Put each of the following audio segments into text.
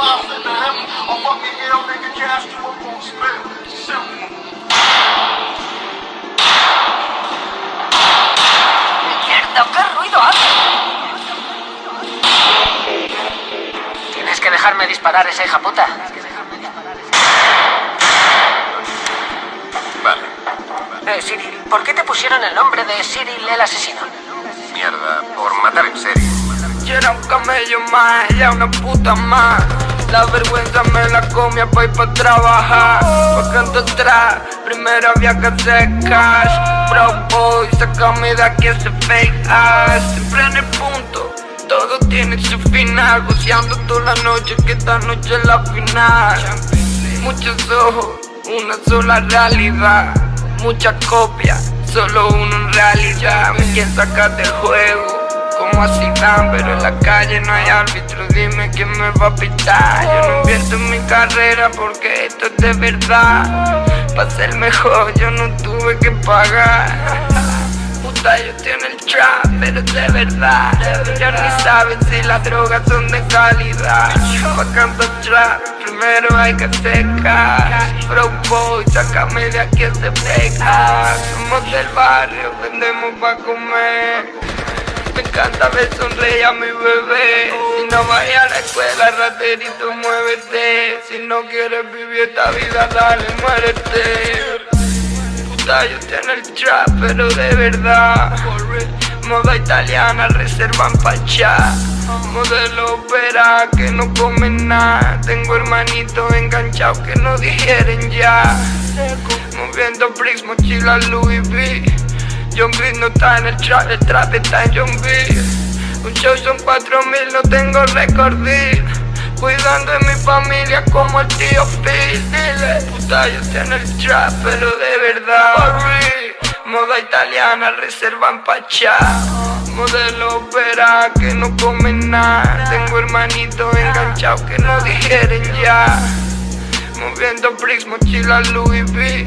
to or fucking hell, nigga, you up on spell. Simple. ¡Mierda! ¿Qué ruido hace? Tienes que dejarme disparar esa hija puta. Vale. Eh, Cyril, ¿por qué te pusieron el nombre de Cyril el asesino? Mierda, por matar en serie. Yo era un camello más, ella una puta más. La vergüenza me la comía pa' ir pa' trabajar. Pa' canto atrás, primero había que hacer cash. Bro boy, sácame de aquí ese fake ass. Siempre en el punto, todo tiene su final. Goceando toda la noche, que esta noche es la final. Muchos ojos, una sola realidad. Muchas copias, solo uno en realidad. Me quieren sacar del juego dan, pero en la calle no hay árbitro, dime quién me va a pitar. Yo no invierto en mi carrera porque esto es de verdad. Para ser mejor yo no tuve que pagar. Puta, yo tengo el trap, pero de verdad. Ya ni saben si las drogas son de calidad. Pa' cantar trap, primero hay que secar. Bro boy, sácame de aquí ese feca. Somos del barrio, vendemos pa' comer. Me encanta ver sonreír a mi bebé. Si no vayas a la escuela, raterito, muévete. Si no quieres vivir esta vida, dale, muérete. Puta, yo tengo el trap, pero de verdad. Moda italiana, reservan pachá. Modelo opera que no comen nada. Tengo hermanitos enganchados que no digieren ya. Moviendo bricks, mochila Louis V. John B no está en el trap, el trap está en John B. Un show son cuatro mil, no tengo récord. Cuidando de mi familia como el tío Phil. Dile, puta, yo tengo el trap, pero de verdad. Moda italiana, reservan pachá. Modelo opera que no comen nada. Tengo hermanitos enganchados que no digieren ya. Moviendo bricks, mochila Louis V.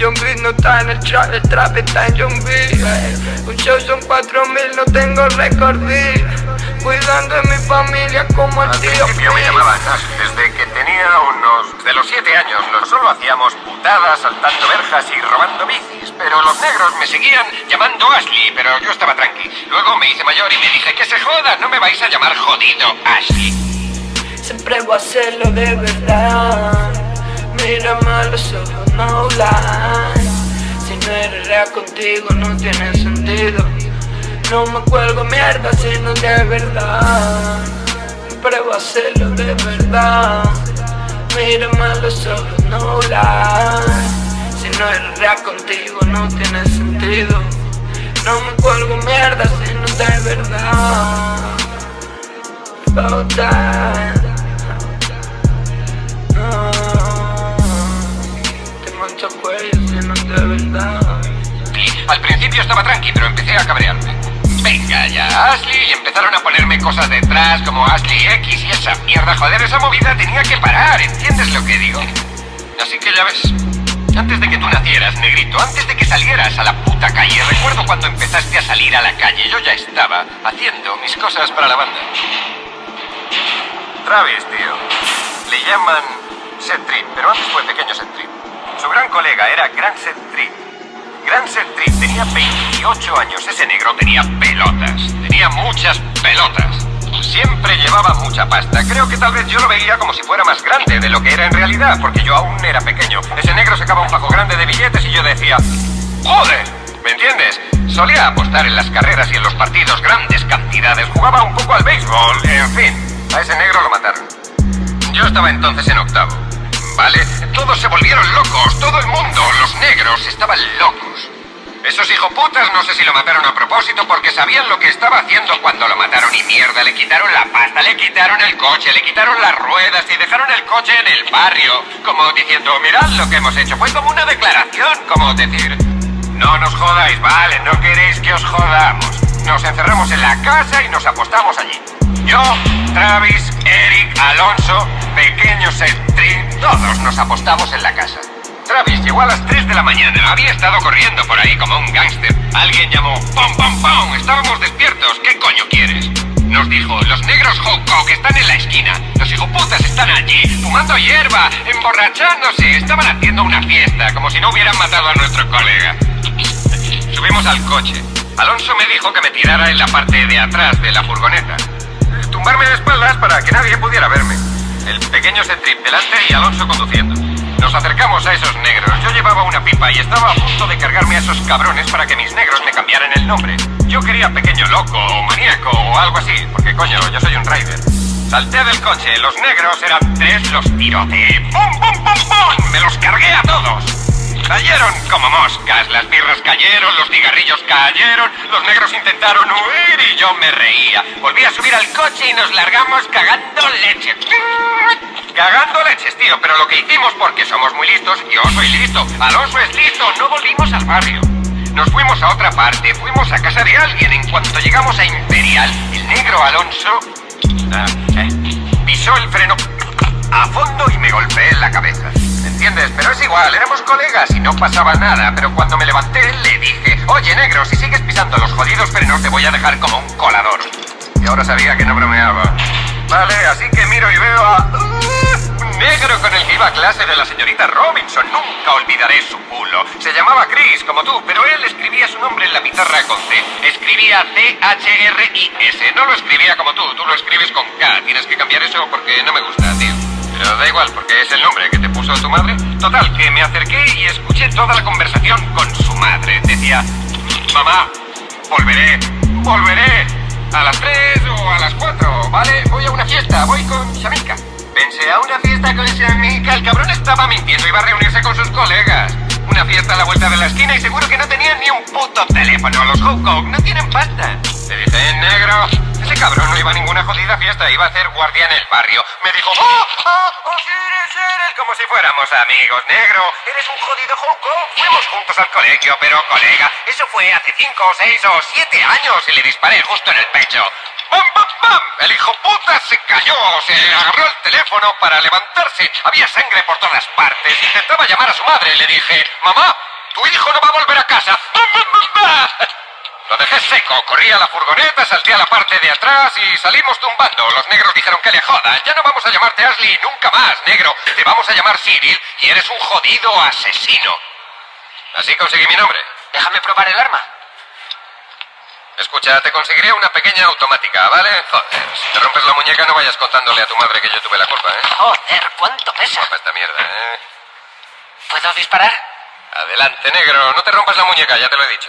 John B no está en el trap, el trap está en John B. Un show son cuatro mil, no tengo récord. Cuidando de mi familia como el Al tío principio me Phil. llamaban Ash. Desde que tenía unos... De los siete años, no solo hacíamos putadas, saltando verjas y robando bicis. Pero los negros me seguían llamando Ashley, pero yo estaba tranqui. Luego me hice mayor y me dije que se joda, no me vais a llamar jodido Ashley. Siempre voy a hacerlo de verdad. Mírame a los ojos, no lie. Si no eres real contigo, no tiene sentido. No me cuelgo mierda, sino de verdad. Voy a hacerlo de verdad. Mírame a los ojos, no lie. Si no eres real contigo, no tiene sentido. No me cuelgo mierda, sino de verdad. Oh, that. Al principio estaba tranqui, pero empecé a cabrearme. Venga ya, Ashley, y empezaron a ponerme cosas detrás como Ashley X y esa mierda. Joder, esa movida tenía que parar, ¿entiendes lo que digo? Así que ya ves, antes de que tú nacieras, negrito, antes de que salieras a la puta calle, recuerdo cuando empezaste a salir a la calle, yo ya estaba haciendo mis cosas para la banda. Travis, tío. Le llaman Set Trip, pero antes fue Pequeño Set Trip. Su gran colega era Gran Set Trip. Gran Set Trip tenía 28 años. Ese negro tenía pelotas. Tenía muchas pelotas. Siempre llevaba mucha pasta. Creo que tal vez yo lo veía como si fuera más grande de lo que era en realidad, porque yo aún era pequeño. Ese negro sacaba un fajo grande de billetes y yo decía, ¡Joder! ¿Me entiendes? Solía apostar en las carreras y en los partidos grandes cantidades. Jugaba un poco al béisbol. En fin, a ese negro lo mataron. Yo estaba entonces en octavo. ¿Vale? Todos se volvieron locos, todo el mundo, los negros estaban locos. Esos hijoputas no sé si lo mataron a propósito porque sabían lo que estaba haciendo cuando lo mataron y mierda, le quitaron la pasta, le quitaron el coche, le quitaron las ruedas y dejaron el coche en el barrio. Como diciendo, mirad lo que hemos hecho. Fue como una declaración, como decir, no nos jodáis, vale, no queréis que os jodamos. Nos encerramos en la casa y nos apostamos allí. Yo, Travis, Eric, Alonso, Pequeño Street, nos apostamos en la casa. Travis llegó a las 3 de la mañana. Había estado corriendo por ahí como un gángster. Alguien llamó ¡Pum, pum, pum! Estábamos despiertos. ¿Qué coño quieres? Nos dijo, los negros que están en la esquina. Los hijoputas están allí, fumando hierba, emborrachándose. Estaban haciendo una fiesta, como si no hubieran matado a nuestro colega. Subimos al coche. Alonso me dijo que me tirara en la parte de atrás de la furgoneta. Tumbarme de espaldas para que nadie pudiera verme. El pequeño Centrip delante y Alonso conduciendo. Nos acercamos a esos negros. Yo llevaba una pipa y estaba a punto de cargarme a esos cabrones para que mis negros me cambiaran el nombre. Yo quería pequeño loco o maníaco o algo así, porque coño, yo soy un rider. Salté del coche, los negros eran tres, los tiroteé. ¡Pum, pum, pum, pum! ¡Me los cargué a todos! Cayeron como moscas, cayeron, los cigarrillos cayeron, los negros intentaron huir y yo me reía. Volví a subir al coche y nos largamos cagando leche. Cagando leches, tío, pero lo que hicimos porque somos muy listos, yo soy listo, Alonso es listo, no volvimos al barrio. Nos fuimos a otra parte, fuimos a casa de alguien. En cuanto llegamos a Imperial, el negro Alonso ah, eh, pisó el freno a fondo y me golpeé en la cabeza. ¿Entiendes? Pero es igual, éramos colegas y no pasaba nada. Pero cuando me levanté le dije, oye negro, si sigues pisando los jodidos frenos te voy a dejar como un colador. Y ahora sabía que no bromeaba. Vale, así que miro y veo a... ¡Uh! negro con el que iba a clase de la señorita Robinson. Nunca olvidaré su culo. Se llamaba Chris, como tú, pero él escribía su nombre en la pizarra con C. Escribía C-H-R-I-S. No lo escribía como tú, tú lo escribes con K. Tienes que cambiar eso porque no me gusta, tío. Pero da igual, porque es el nombre que te puso tu madre. Total, que me acerqué y escuché toda la conversación con su madre. Decía, mamá, volveré, volveré. A las tres o a las cuatro, ¿vale? Voy a una fiesta, voy con Shamika. Pensé a una fiesta con Shamika. El cabrón estaba mintiendo, iba a reunirse con sus colegas. Una fiesta a la vuelta de la esquina y seguro que no tenían ni un puto teléfono. Los Hawk no tienen pasta. Le dije, negro, ese cabrón no iba a ninguna jodida fiesta, iba a hacer guardia en el barrio. Me dijo, ¡Oh, oh, oh, eres, Como si fuéramos amigos, negro. Eres un jodido Hawk Fuimos juntos al colegio, pero colega, eso fue hace cinco, seis o siete años y le disparé justo en el pecho. ¡Bam, bam, bam! El hijo puta se cayó, se agarró el teléfono para levantarse. Había sangre por todas partes. Intentaba llamar a su madre. Le dije, mamá, tu hijo no va a volver a casa. ¡Bam, bam, bam, bam! Dejé seco, corrí a la furgoneta, salté a la parte de atrás y salimos tumbando. Los negros dijeron que le jodan. Ya no vamos a llamarte Ashley nunca más, negro. Te vamos a llamar Cyril y eres un jodido asesino. Así conseguí mi nombre. Déjame probar el arma. Escucha, te conseguiré una pequeña automática, ¿vale? Joder, si te rompes la muñeca no vayas contándole a tu madre que yo tuve la culpa, ¿eh? Joder, ¿cuánto pesa? Esta mierda, ¿eh? ¿Puedo disparar? Adelante, negro. No te rompas la muñeca, ya te lo he dicho.